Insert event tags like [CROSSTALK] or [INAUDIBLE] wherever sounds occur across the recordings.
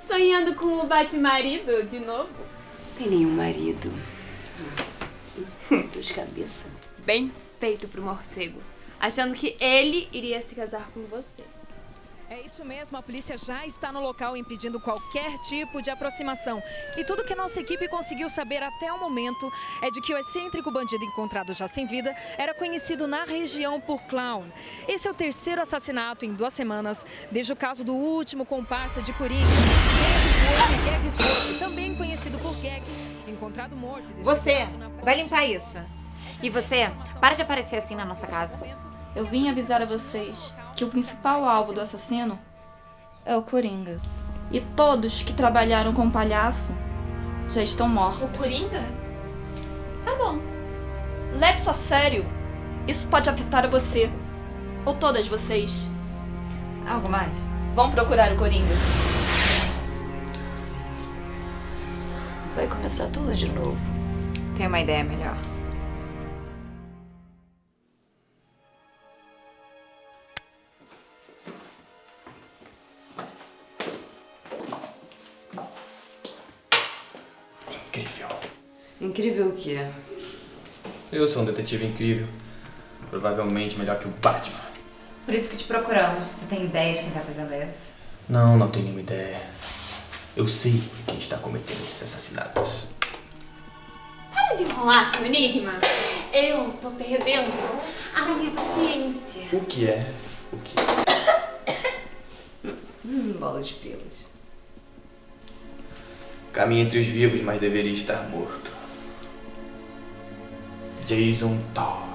Sonhando com o bate-marido de novo? Tem nenhum marido. Dor de cabeça. Bem feito pro morcego. Achando que ele iria se casar com você. É isso mesmo, a polícia já está no local impedindo qualquer tipo de aproximação. E tudo que a nossa equipe conseguiu saber até o momento é de que o excêntrico bandido encontrado já sem vida era conhecido na região por clown. Esse é o terceiro assassinato em duas semanas, desde o caso do último comparsa de Coringa, Gag Esforço, também conhecido por Gag, encontrado morto. Você vai limpar isso. E você, para de aparecer assim na nossa casa. Eu vim avisar a vocês que o principal alvo do assassino é o Coringa. E todos que trabalharam com o palhaço já estão mortos. O Coringa? Tá bom. Leve isso a sério. Isso pode afetar você. Ou todas vocês. Algo mais? Vão procurar o Coringa. Vai começar tudo de novo. Tenho uma ideia melhor. Incrível. Incrível o quê? Eu sou um detetive incrível. Provavelmente melhor que o Batman. Por isso que te procuramos. Você tem ideia de quem tá fazendo isso? Não, não tenho nenhuma ideia. Eu sei quem está cometendo esses assassinatos. Para de enrolar seu enigma. Eu tô perdendo a minha paciência. O que é? O que? [COUGHS] Hum, bola de pelos. Caminha entre os vivos, mas deveria estar morto. Jason Todd.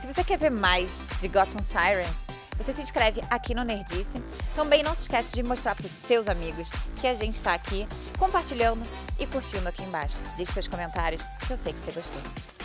Se você quer ver mais de Gotham Sirens, você se inscreve aqui no Nerdice. Também não se esquece de mostrar para os seus amigos que a gente está aqui compartilhando e curtindo aqui embaixo. Deixe seus comentários, que eu sei que você gostou.